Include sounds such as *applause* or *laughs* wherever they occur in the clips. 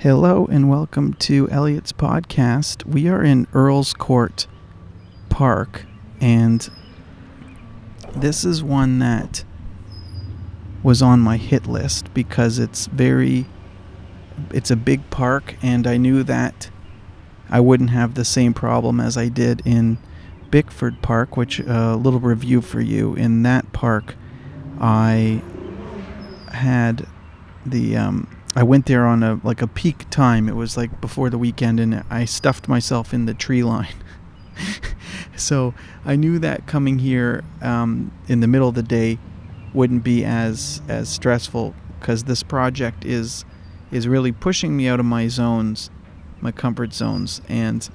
Hello and welcome to Elliot's podcast. We are in Earlscourt Park, and this is one that was on my hit list because it's very it's a big park and I knew that I wouldn't have the same problem as I did in Bickford Park, which a uh, little review for you. In that park, I had the um, I went there on a like a peak time. It was like before the weekend, and I stuffed myself in the tree line. *laughs* so I knew that coming here um, in the middle of the day wouldn't be as as stressful because this project is is really pushing me out of my zones, my comfort zones, and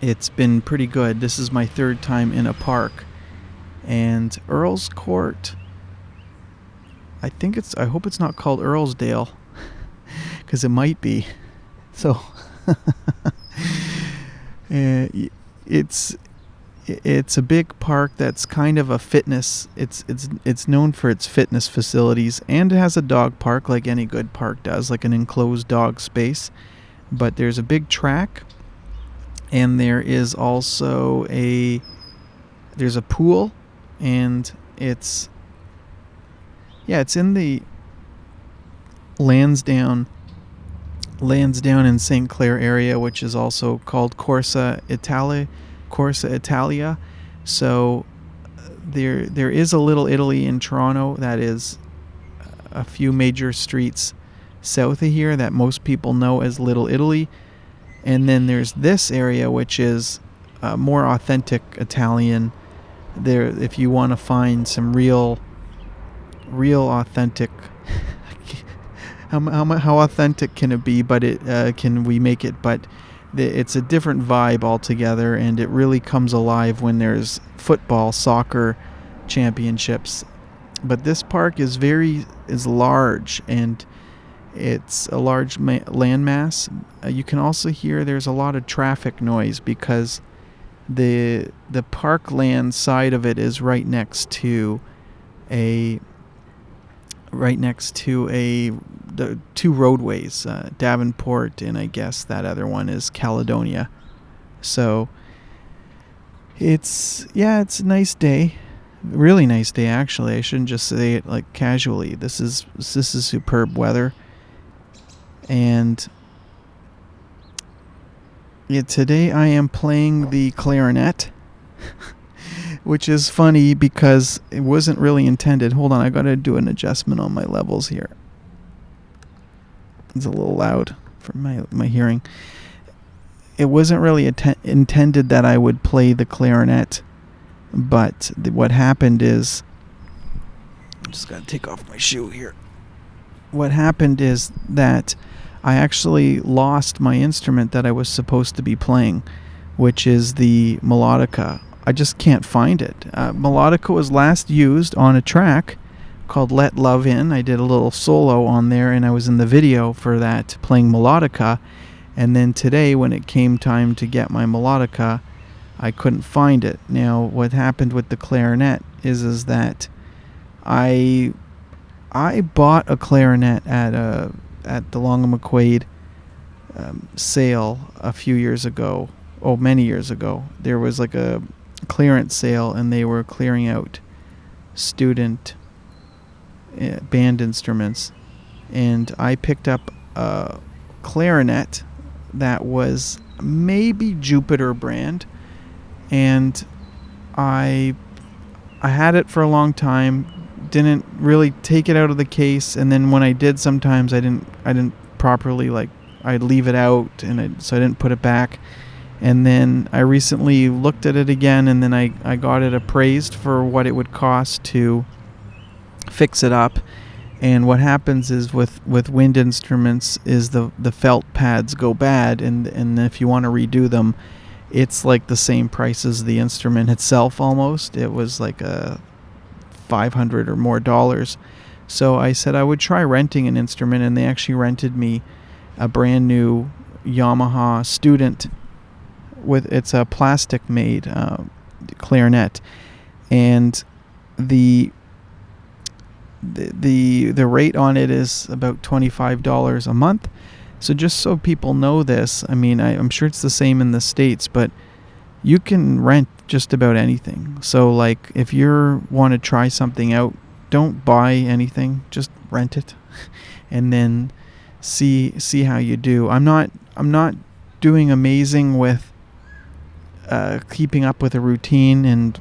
it's been pretty good. This is my third time in a park, and Earlscourt. I think it's. I hope it's not called Earlsdale, *laughs* because it might be. So, *laughs* uh, it's it's a big park that's kind of a fitness. It's it's it's known for its fitness facilities, and it has a dog park like any good park does, like an enclosed dog space. But there's a big track, and there is also a there's a pool, and it's yeah, it's in the Lansdowne Lansdowne in St. Clair area, which is also called Corso Italia Corso Italia. So there there is a little Italy in Toronto that is a few major streets south of here that most people know as Little Italy. And then there's this area which is uh, more authentic Italian. There if you want to find some real real authentic *laughs* how, how, how authentic can it be but it uh, can we make it but it's a different vibe altogether, and it really comes alive when there's football, soccer championships. But this park is very is large, and it's a large ma- landmass. Uh, you can also hear there's a lot of traffic noise because the the parkland side of it is right next to a right next to a the two roadways, uh, Davenport and I guess that other one is Caledonia. So it's yeah, it's a nice day, really nice day actually. I shouldn't just say it like casually. This is this is superb weather, and yeah, today I am playing the clarinet. *laughs* which is funny because it wasn't really intended. Hold on, I got to do an adjustment on my levels here. It's a little loud for my my hearing. It wasn't really intended that I would play the clarinet, but what happened is I'm just to take off my shoe here. What happened is that I actually lost my instrument that I was supposed to be playing, which is the melodica I just can't find it. Uh, melodica was last used on a track called Let Love In. I did a little solo on there and I was in the video for that playing melodica. And then today, when it came time to get my melodica, I couldn't find it. Now, what happened with the clarinet is is that I I bought a clarinet at a at the Long and McQuade um, sale a few years ago. Oh, many years ago. There was like a clearance sale and they were clearing out student uh, band instruments. And I picked up a clarinet that was maybe Jupiter brand. And I I had it for a long time didn't really take it out of the case. And then when I did sometimes I didn't I didn't properly like I'd leave it out and I, so I didn't put it back and then I recently looked at it again and then I, I got it appraised for what it would cost to fix it up. And what happens is with, with wind instruments is the, the felt pads go bad and, and if you want to redo them, it's like the same price as the instrument itself almost. It was like a 500 or more dollars. So I said I would try renting an instrument and they actually rented me a brand new Yamaha student with it's a plastic made uh, clarinet, and the the, the rate on it is about twenty five dollars a month. So just so people know this, I mean, I, I'm sure it's the same in the states, but you can rent just about anything. So like if you want to try something out, don't buy anything, just rent it, *laughs* and then see see how you do. I'm not I'm not doing amazing with uh, keeping up with a routine and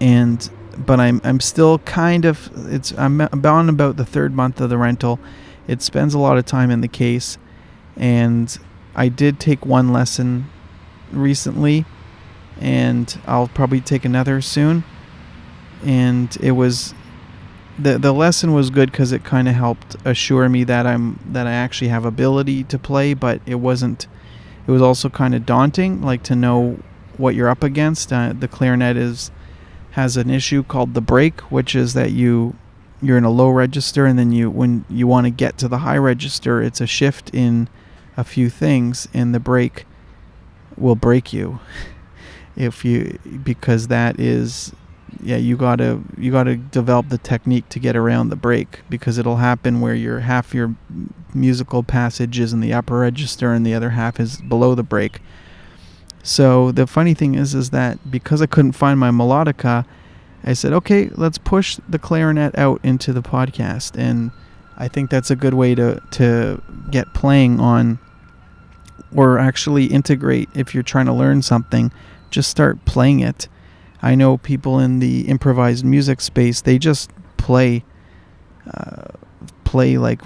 and but I'm I'm still kind of it's I'm about about the third month of the rental. It spends a lot of time in the case, and I did take one lesson recently, and I'll probably take another soon. And it was the the lesson was good because it kind of helped assure me that I'm that I actually have ability to play, but it wasn't. It was also kind of daunting, like to know what you're up against. Uh, the clarinet is has an issue called the break, which is that you you're in a low register and then you when you want to get to the high register, it's a shift in a few things and the break will break you *laughs* if you because that is yeah you gotta you gotta develop the technique to get around the break because it'll happen where your half your musical passage is in the upper register and the other half is below the break. So the funny thing is is that because i couldn't find my melodica i said okay let's push the clarinet out into the podcast. And i think that's a good way to to get playing on or actually integrate if you're trying to learn something just start playing it I know people in the improvised music space, they just play uh, play like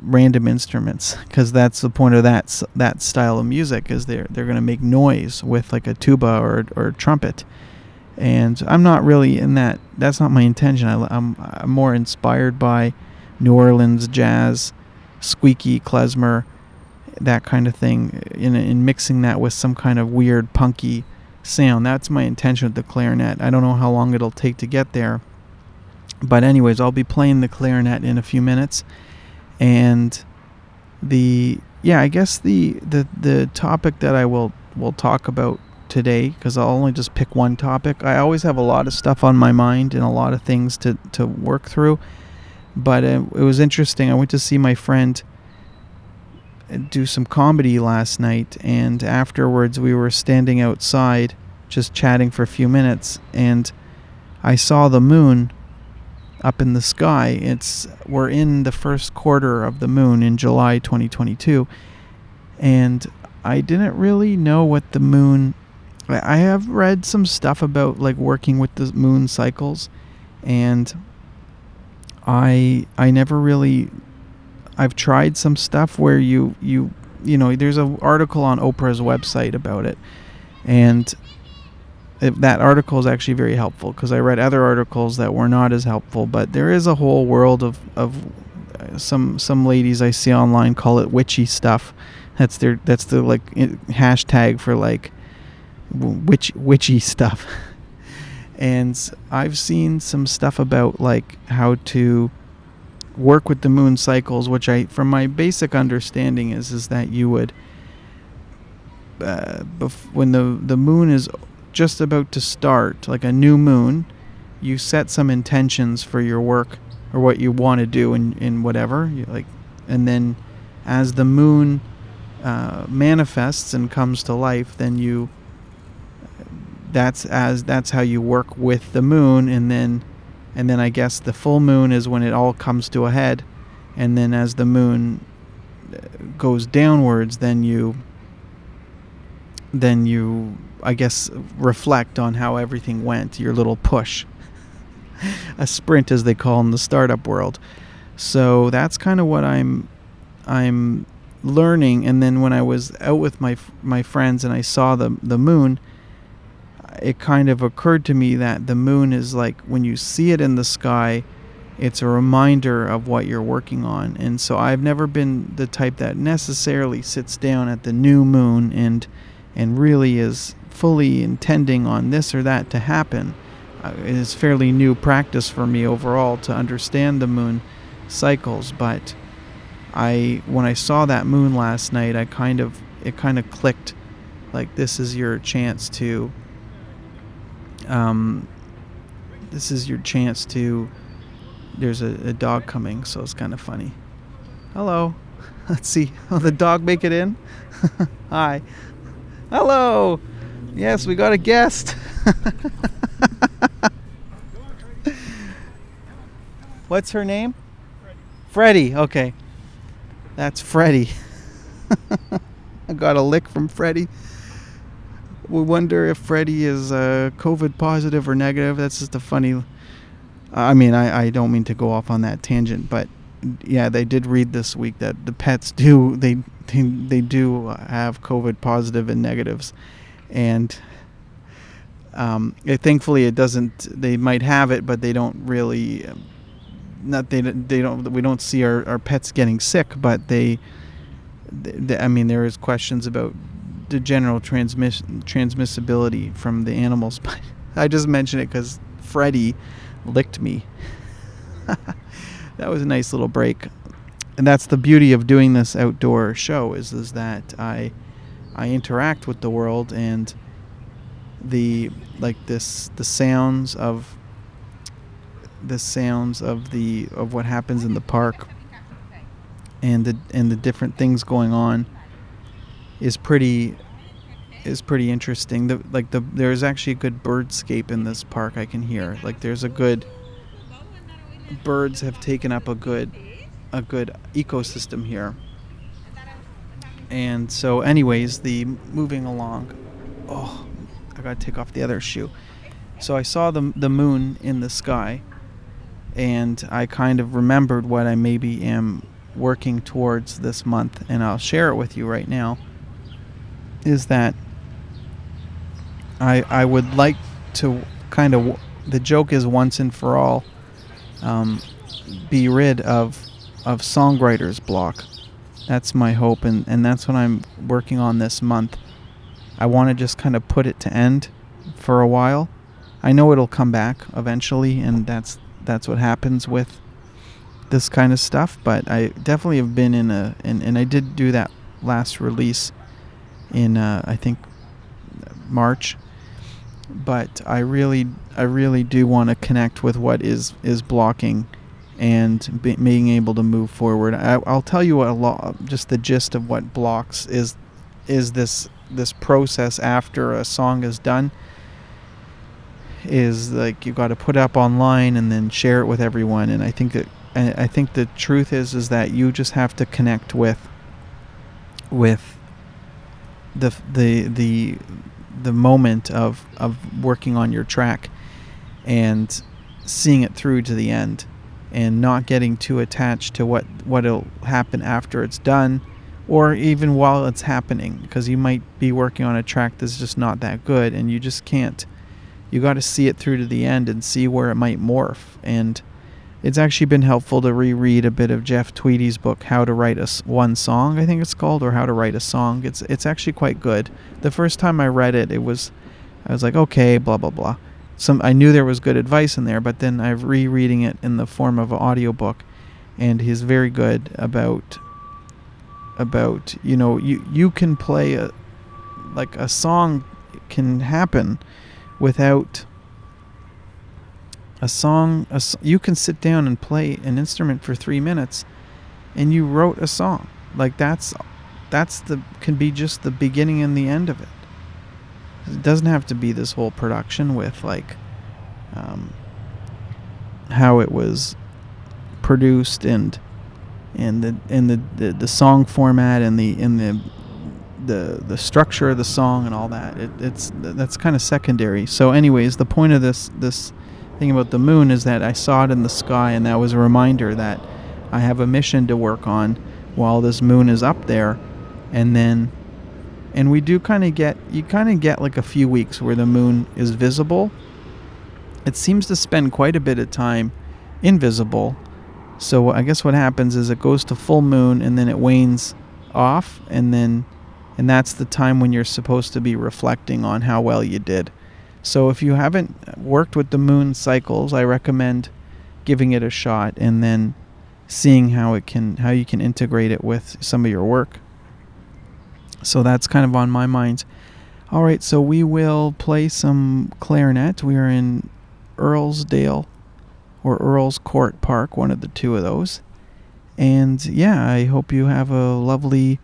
random instruments because that's the point of that that style of music is they're they're going to make noise with like a tuba or or trumpet. And I'm not really in that that's not my intention. I, I'm, I'm more inspired by New Orleans jazz squeaky klezmer that kind of thing in in mixing that with some kind of weird punky sound. That's my intention with the clarinet. I don't know how long it'll take to get there. But anyways, I'll be playing the clarinet in a few minutes. And the yeah, I guess the the the topic that I will will talk about today because I'll only just pick one topic. I always have a lot of stuff on my mind and a lot of things to to work through. But it, it was interesting. I went to see my friend do some comedy last night, and afterwards we were standing outside just chatting for a few minutes, and I saw the moon up in the sky. It's we're in the first quarter of the moon in July 2022, and I didn't really know what the moon. I have read some stuff about like working with the moon cycles, and I I never really I've tried some stuff where you you you know there's an article on Oprah's website about it, and that article is actually very helpful because I read other articles that were not as helpful. But there is a whole world of of uh, some some ladies I see online call it witchy stuff. That's their that's the like hashtag for like witch witchy stuff. *laughs* and I've seen some stuff about like how to work with the moon cycles, which I, from my basic understanding, is is that you would, uh, bef- when the the moon is just about to start, like a new moon, you set some intentions for your work or what you want to do in in whatever, you like, and then as the moon uh, manifests and comes to life, then you. That's as that's how you work with the moon, and then and then I guess the full moon is when it all comes to a head, and then as the moon uh, goes downwards, then you then you I guess reflect on how everything went, your little push. *laughs* a sprint as they call in the startup world. So that's kind of what I'm I'm learning and then when I was out with my my friends and I saw the the moon, it kind of occurred to me that the moon is like when you see it in the sky, it's a reminder of what you're working on. And so I've never been the type that necessarily sits down at the new moon and and really is fully intending on this or that to happen. Uh, it is fairly new practice for me overall to understand the moon cycles, but I when I saw that moon last night, I kind of it kind of clicked like this is your chance to um, this is your chance to there's a, a dog coming, so it's kind of funny. Hello. *laughs* Let's see. *laughs* Will the dog make it in? *laughs* Hi. Hello. Yes, we got a guest. What's her name? Freddie. Okay. That's Freddie. I got a lick from Freddie. We wonder if Freddie is uh, COVID positive or negative. That's just a funny. I mean, I, I don't mean to go off on that tangent, but yeah, they did read this week that the pets do they they, they do have COVID positive and negatives, and um, it, thankfully it doesn't. They might have it, but they don't really. Not they they don't we don't see our, our pets getting sick, but they, they I mean there is questions about the general transmiss transmissibility from the animals, *laughs* but I just mentioned it because Freddie licked me. *laughs* that was a nice little break, and that's the beauty of doing this outdoor show is is that I I interact with the world and the like this the sounds of the sounds of the of what happens in the park and the and the different things going on is pretty is pretty interesting. The like the there's actually a good birdscape in this park I can hear. Like there's a good birds have taken up a good a good ecosystem here. And so anyways, the moving along. Oh, I got to take off the other shoe. So I saw the the moon in the sky and I kind of remembered what I maybe am working towards this month and I'll share it with you right now is that I I would like to kind of the joke is once and for all um, be rid of of songwriters block. That's my hope, and and that's what I'm working on this month. I want to just kind of put it to end for a while. I know it'll come back eventually, and that's that's what happens with this kind of stuff. But I definitely have been in a and and I did do that last release in uh, I think March but I really I really do want to connect with what is is blocking and be, being able to move forward. I, will tell you a lot just the gist of what blocks is is this this process after a song is done is like you got to put up online and then share it with everyone and I think that I think the truth is is that you just have to connect with with the the the the moment of of working on your track and seeing it through to the end and not getting too attached to what what'll happen after it's done or even while it's happening because you might be working on a track that's just not that good and you just can't. You got to see it through to the end and see where it might morph and it's actually been helpful to reread a bit of Jeff Tweedy's book, How to Write a One Song, I think it's called, or How to Write a Song. It's it's actually quite good. The first time I read it, it was, I was like, okay, blah blah blah. Some I knew there was good advice in there, but then I'm rereading it in the form of an audiobook, and he's very good about about you know you you can play a like a song can happen without a song a, you can sit down and play an instrument for three minutes and you wrote a song. Like that's that's the can be just the beginning and the end of it. It doesn't have to be this whole production with like um, how it was produced and and the and the, the, the song format and the in the the the structure of the song and all that. It, it's that's kind of secondary. So anyways the point of this this thing about the moon is that I saw it in the sky, and that was a reminder that I have a mission to work on while this moon is up there, and then, and we do kind of get you kind of get like a few weeks where the moon is visible. It seems to spend quite a bit of time invisible. So I guess what happens is it goes to full moon and then it wanes off and then and that's the time when you're supposed to be reflecting on how well you did. So if you haven't worked with the moon cycles, I recommend giving it a shot and then seeing how it can how you can integrate it with some of your work. So that's kind of on my mind. All right, so we will play some clarinet. We are in Earlsdale or Earlscourt Park, one of the two of those. And yeah, I hope you have a lovely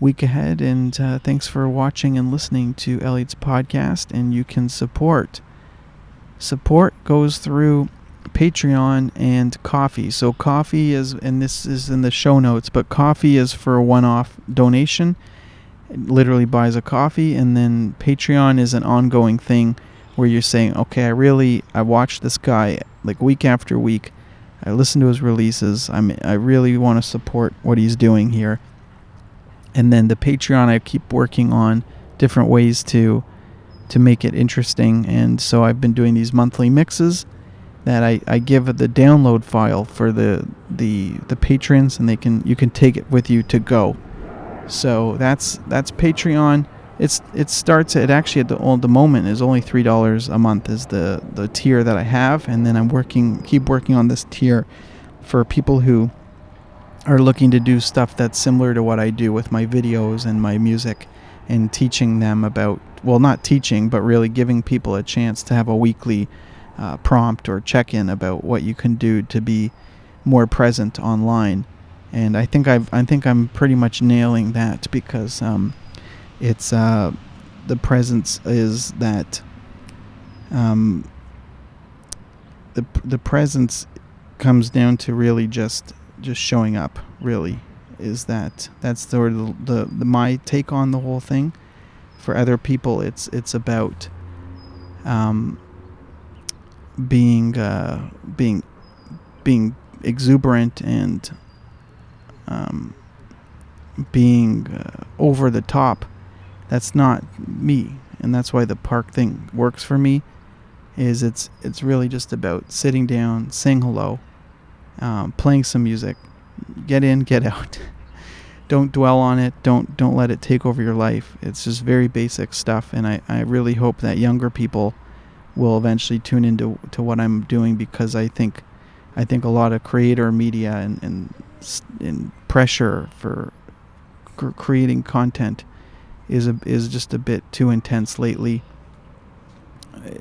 week ahead. And uh, thanks for watching and listening to Elliot's podcast. And you can support. Support goes through Patreon and Ko-fi. So Ko-fi is, and this is in the show notes, but Ko-fi is for a one-off donation. It literally buys a coffee, and then Patreon is an ongoing thing where you're saying, okay, I really, I watched this guy like week after week. I listen to his releases. I'm, I really want to support what he's doing here. And then the Patreon, I keep working on different ways to to make it interesting. And so I've been doing these monthly mixes that I, I give the download file for the the the patrons, and they can you can take it with you to go. So that's that's Patreon. It's it starts at actually at the old the moment is only three dollars a month is the the tier that I have, and then I'm working keep working on this tier for people who are looking to do stuff that's similar to what I do with my videos and my music and teaching them about well not teaching but really giving people a chance to have a weekly uh, prompt or check in about what you can do to be more present online. And I think I've I think I'm pretty much nailing that because um, it's uh, the presence is that um, the the presence comes down to really just just showing up. Really, is that that's sort of the, the, the my take on the whole thing. For other people, it's it's about um, being uh, being being exuberant and um, being uh, over the top. That's not me, and that's why the park thing works for me. Is it's it's really just about sitting down, saying hello, um, playing some music, get in, get *laughs* out. don't dwell on it. Don't don't let it take over your life. It's just very basic stuff, and I, I really hope that younger people will eventually tune into to what I'm doing because I think I think a lot of creator media and and, and pressure for cr- creating content is a, is just a bit too intense lately.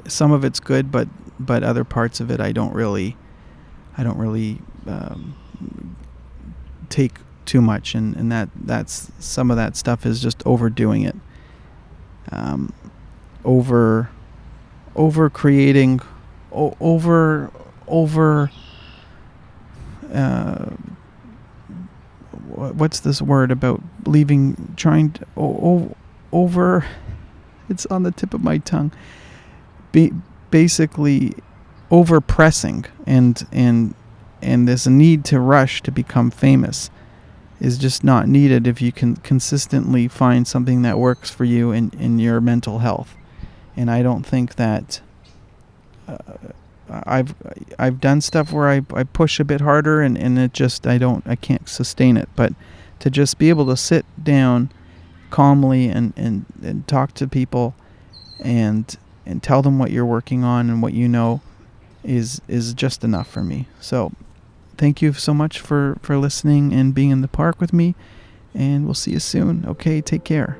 Some of it's good, but but other parts of it I don't really I don't really um, take too much, and, and that that's some of that stuff is just overdoing it. Um, over over creating o- over over uh, what's this word about leaving trying to o- over *laughs* it's on the tip of my tongue Be- basically over pressing and and and this need to rush to become famous is just not needed if you can consistently find something that works for you in, in your mental health. And I don't think that uh, I've I've done stuff where I, I push a bit harder and, and it just I don't I can't sustain it. But to just be able to sit down calmly and, and, and talk to people and and tell them what you're working on and what you know is is just enough for me. So thank you so much for for listening and being in the park with me and we'll see you soon. Okay take care